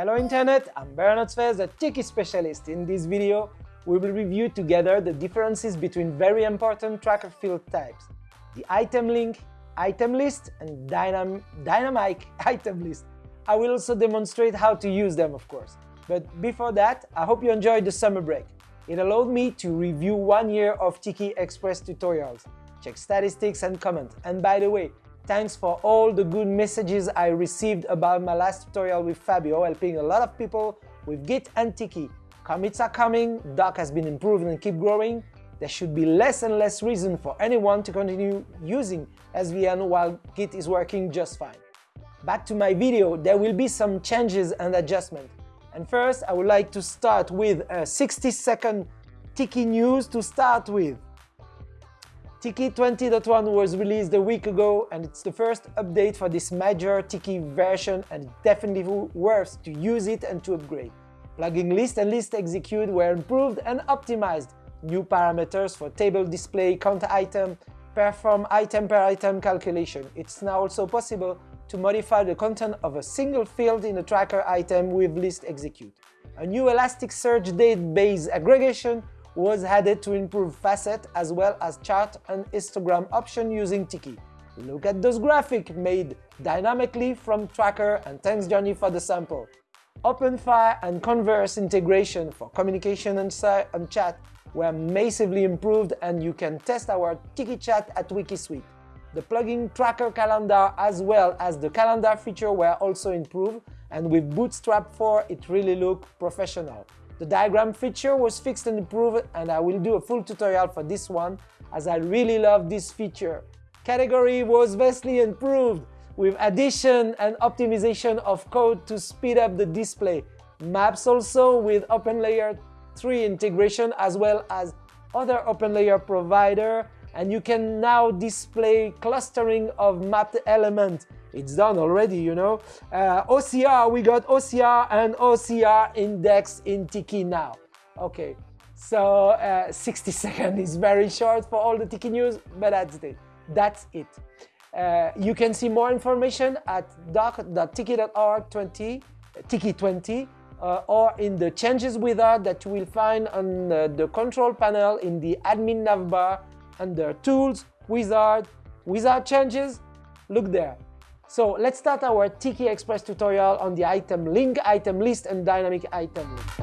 Hello Internet, I'm Bernard Sfez, a Tiki specialist. In this video, we will review together the differences between very important tracker field types, the item link, item list, and dynam dynamic item list. I will also demonstrate how to use them, of course. But before that, I hope you enjoyed the summer break. It allowed me to review one year of Tiki Express tutorials, check statistics and comment. And by the way, Thanks for all the good messages I received about my last tutorial with Fabio, helping a lot of people with Git and Tiki. Commits are coming, Doc has been improved and keep growing. There should be less and less reason for anyone to continue using SVN while Git is working just fine. Back to my video, there will be some changes and adjustments. And first, I would like to start with a 60 second Tiki news to start with. Tiki 20.1 was released a week ago and it's the first update for this major Tiki version and definitely worth to use it and to upgrade. Plugin list and list execute were improved and optimized. New parameters for table display, count item, perform item per item calculation. It's now also possible to modify the content of a single field in a tracker item with list execute. A new Elasticsearch database aggregation was added to improve facet as well as chart and histogram option using Tiki. Look at those graphics made dynamically from Tracker and thanks Johnny for the sample. OpenFire and Converse integration for communication and, and chat were massively improved and you can test our Tiki chat at Wikisuite. The plugin Tracker Calendar as well as the calendar feature were also improved and with Bootstrap 4 it really looked professional. The diagram feature was fixed and improved and I will do a full tutorial for this one as I really love this feature. Category was vastly improved with addition and optimization of code to speed up the display. Maps also with OpenLayer 3 integration as well as other OpenLayer provider and you can now display clustering of mapped elements it's done already, you know. Uh, OCR, we got OCR and OCR index in Tiki now. Okay, so uh, 60 seconds is very short for all the Tiki news, but that's it. That's it. Uh, you can see more information at doc.tiki.org 20, Tiki 20, uh, or in the changes wizard that you will find on the control panel in the admin navbar under tools, wizard, wizard changes, look there. So let's start our Tiki Express tutorial on the item link, item list and dynamic item link.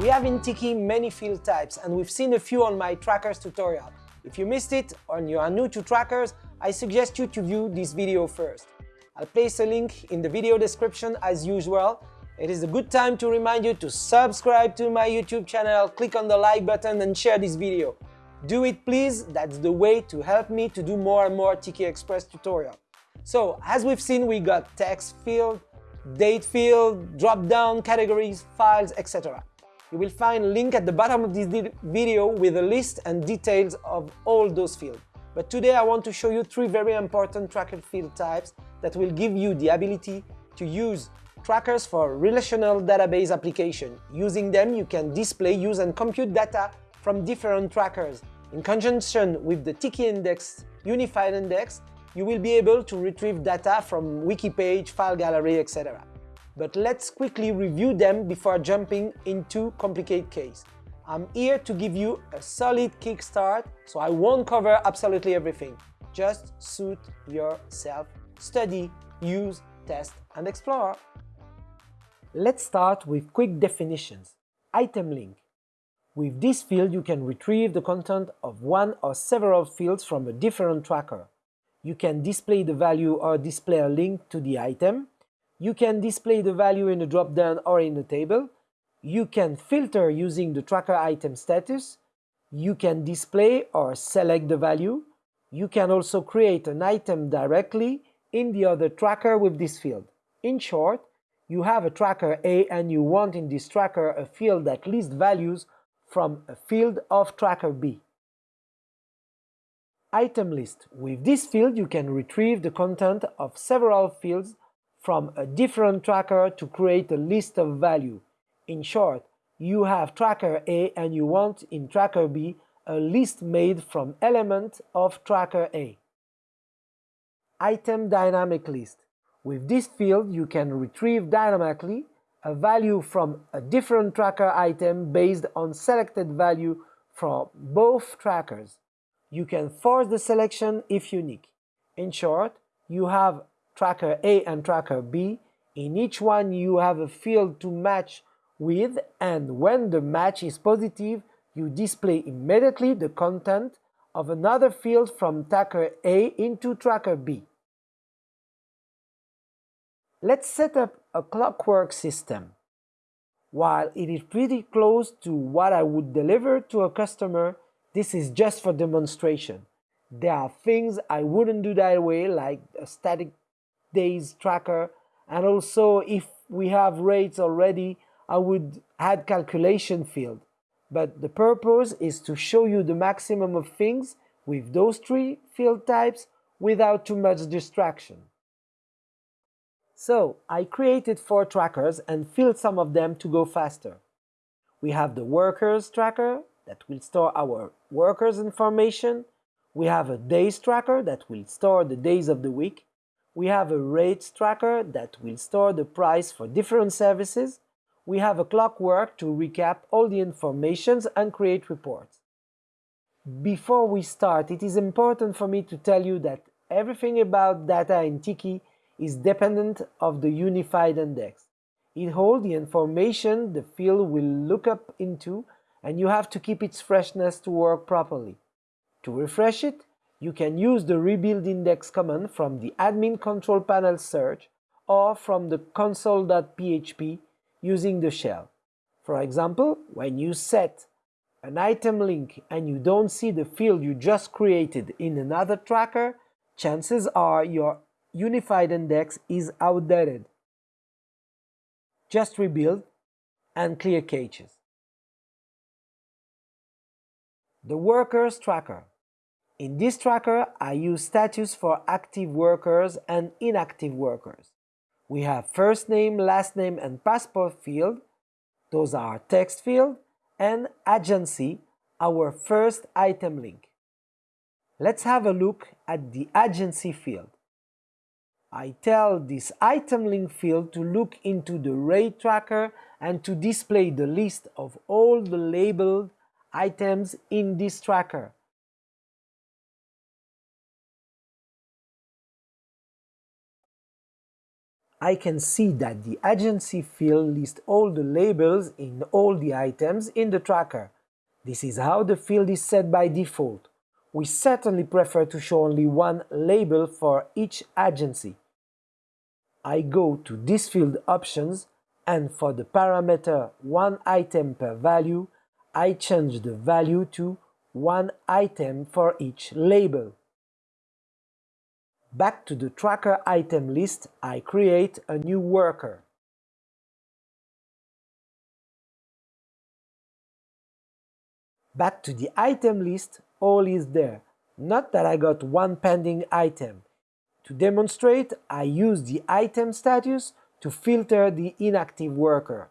We have in Tiki many field types and we've seen a few on my trackers tutorial. If you missed it or you are new to trackers, I suggest you to view this video first. I'll place a link in the video description as usual it is a good time to remind you to subscribe to my YouTube channel, click on the like button and share this video. Do it please, that's the way to help me to do more and more Tiki Express tutorial. So, as we've seen, we got text field, date field, drop-down, categories, files, etc. You will find a link at the bottom of this video with a list and details of all those fields. But today I want to show you three very important tracker field types that will give you the ability to use trackers for relational database application. Using them, you can display, use and compute data from different trackers. In conjunction with the Tiki Index Unified Index, you will be able to retrieve data from wiki page, file gallery, etc. But let's quickly review them before jumping into complicated case. I'm here to give you a solid kickstart, so I won't cover absolutely everything. Just suit yourself, study, use, test and explore. Let's start with quick definitions. Item link. With this field, you can retrieve the content of one or several fields from a different tracker. You can display the value or display a link to the item. You can display the value in a drop-down or in a table. You can filter using the tracker item status. You can display or select the value. You can also create an item directly in the other tracker with this field. In short, you have a tracker A and you want in this tracker a field that lists values from a field of tracker B. Item list. With this field you can retrieve the content of several fields from a different tracker to create a list of value. In short, you have tracker A and you want in tracker B a list made from element of tracker A. item dynamic list. With this field, you can retrieve dynamically a value from a different tracker item based on selected value from both trackers. You can force the selection if unique. In short, you have tracker A and tracker B. In each one you have a field to match with and when the match is positive, you display immediately the content of another field from tracker A into tracker B. Let's set up a clockwork system. While it is pretty close to what I would deliver to a customer, this is just for demonstration. There are things I wouldn't do that way, like a static days tracker, and also if we have rates already, I would add calculation field. But the purpose is to show you the maximum of things with those three field types without too much distraction. So I created four trackers and filled some of them to go faster. We have the workers tracker that will store our workers information. We have a days tracker that will store the days of the week. We have a rates tracker that will store the price for different services. We have a clockwork to recap all the informations and create reports. Before we start, it is important for me to tell you that everything about data in Tiki is dependent of the unified index. It holds the information the field will look up into and you have to keep its freshness to work properly. To refresh it, you can use the rebuild index command from the admin control panel search or from the console.php using the shell. For example, when you set an item link and you don't see the field you just created in another tracker, chances are your unified index is outdated. Just rebuild and clear caches. The Workers Tracker. In this tracker, I use status for active workers and inactive workers. We have first name, last name and passport field, those are text field, and agency, our first item link. Let's have a look at the agency field. I tell this item link field to look into the rate tracker and to display the list of all the labeled items in this tracker. I can see that the agency field lists all the labels in all the items in the tracker. This is how the field is set by default we certainly prefer to show only one label for each agency. I go to this field options and for the parameter one item per value, I change the value to one item for each label. Back to the tracker item list, I create a new worker. Back to the item list, all is there, not that I got one pending item. To demonstrate, I use the item status to filter the inactive worker.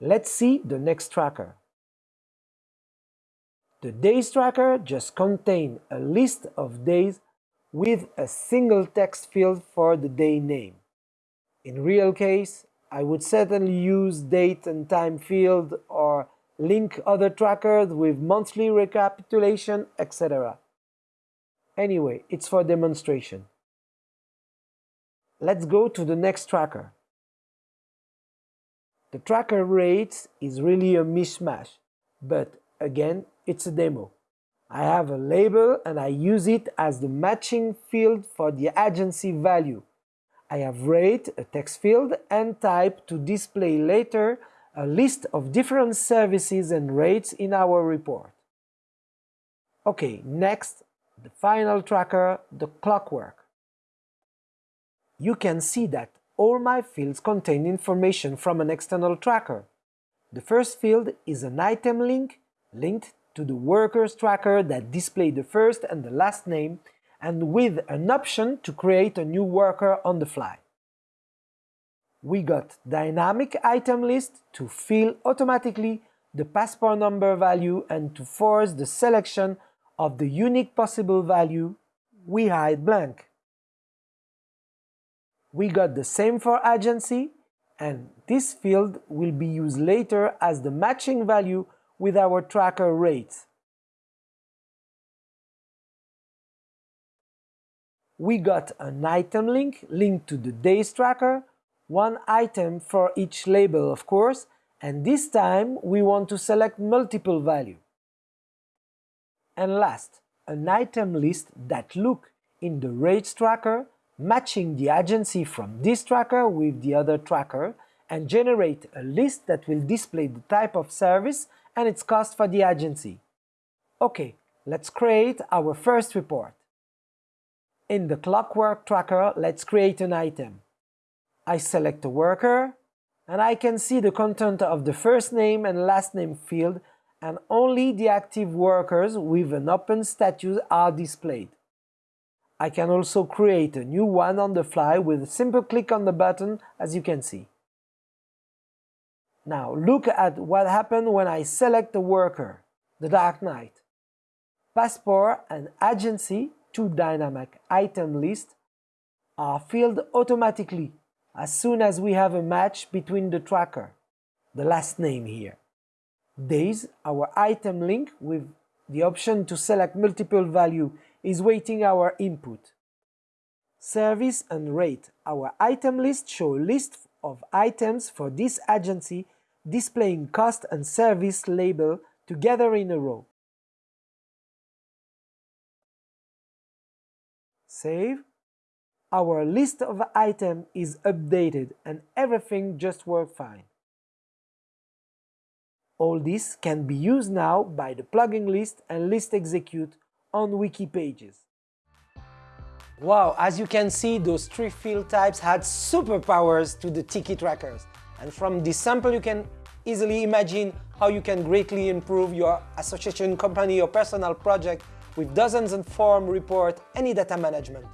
Let's see the next tracker. The days tracker just contains a list of days with a single text field for the day name. In real case, I would certainly use date and time field or link other trackers with monthly recapitulation, etc. Anyway, it's for demonstration. Let's go to the next tracker. The tracker rates is really a mishmash, but again, it's a demo. I have a label and I use it as the matching field for the agency value. I have rate, a text field, and type to display later a list of different services and rates in our report. Okay, next, the final tracker, the clockwork. You can see that all my fields contain information from an external tracker. The first field is an item link linked to the workers tracker that display the first and the last name and with an option to create a new worker on the fly we got dynamic item list to fill automatically the passport number value and to force the selection of the unique possible value, we hide blank. We got the same for agency, and this field will be used later as the matching value with our tracker rates. We got an item link linked to the days tracker, one item for each label of course, and this time we want to select multiple value. And last, an item list that look in the rate tracker, matching the agency from this tracker with the other tracker, and generate a list that will display the type of service and its cost for the agency. Okay, let's create our first report. In the clockwork tracker, let's create an item. I select a worker, and I can see the content of the first name and last name field and only the active workers with an open status are displayed. I can also create a new one on the fly with a simple click on the button as you can see. Now look at what happened when I select a worker, the Dark Knight. Passport and Agency, two dynamic item lists, are filled automatically as soon as we have a match between the tracker, the last name here. Days, our item link with the option to select multiple value is waiting our input. Service and rate, our item list show a list of items for this agency displaying cost and service label together in a row. Save our list of items is updated and everything just works fine. All this can be used now by the plugin list and list execute on wiki pages. Wow, as you can see, those three field types had superpowers to the Tiki trackers. And from this sample, you can easily imagine how you can greatly improve your association, company or personal project with dozens of form, report, any data management.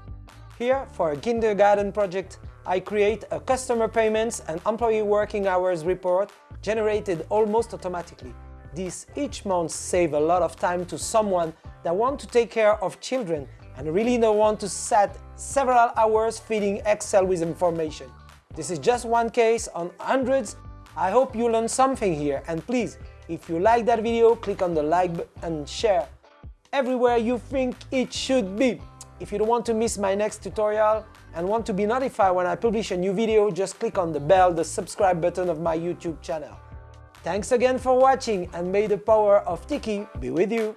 Here, for a kindergarten project, I create a customer payments and employee working hours report generated almost automatically. This each month save a lot of time to someone that want to take care of children and really don't want to set several hours feeding Excel with information. This is just one case on hundreds. I hope you learned something here and please, if you like that video, click on the like and share everywhere you think it should be. If you don't want to miss my next tutorial and want to be notified when I publish a new video, just click on the bell, the subscribe button of my YouTube channel. Thanks again for watching and may the power of Tiki be with you!